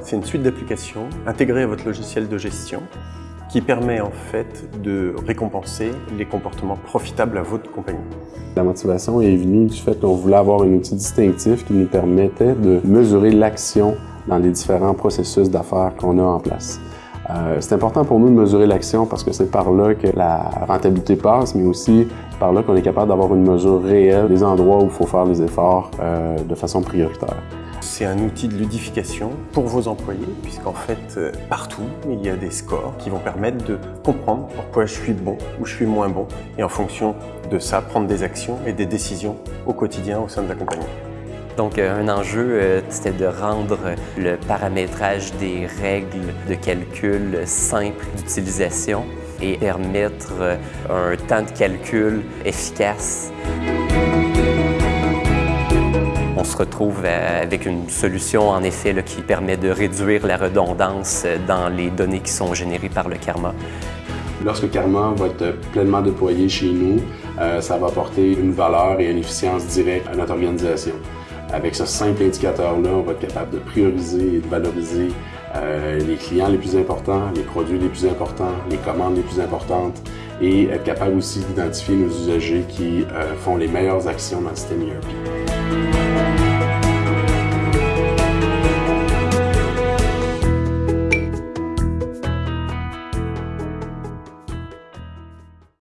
c'est une suite d'applications intégrées à votre logiciel de gestion qui permet en fait de récompenser les comportements profitables à votre compagnie. La motivation est venue du fait qu'on voulait avoir un outil distinctif qui nous permettait de mesurer l'action dans les différents processus d'affaires qu'on a en place. Euh, c'est important pour nous de mesurer l'action parce que c'est par là que la rentabilité passe, mais aussi par là qu'on est capable d'avoir une mesure réelle des endroits où il faut faire les efforts euh, de façon prioritaire. C'est un outil de ludification pour vos employés, puisqu'en fait, euh, partout, il y a des scores qui vont permettre de comprendre pourquoi je suis bon ou je suis moins bon, et en fonction de ça, prendre des actions et des décisions au quotidien au sein de la compagnie. Donc, euh, un enjeu, euh, c'était de rendre le paramétrage des règles de calcul simple d'utilisation et permettre un temps de calcul efficace on se retrouve euh, avec une solution, en effet, qui permet de réduire la redondance euh, dans les données qui sont générées par le Karma. Lorsque Karma va être pleinement déployé chez nous, euh, ça va apporter une valeur et une efficience directe à notre organisation. Avec ce simple indicateur-là, on va être capable de prioriser et de valoriser les clients les plus importants, les produits les plus importants, les commandes les plus importantes et être capable aussi d'identifier nos usagers qui font les meilleures actions dans le système ERP.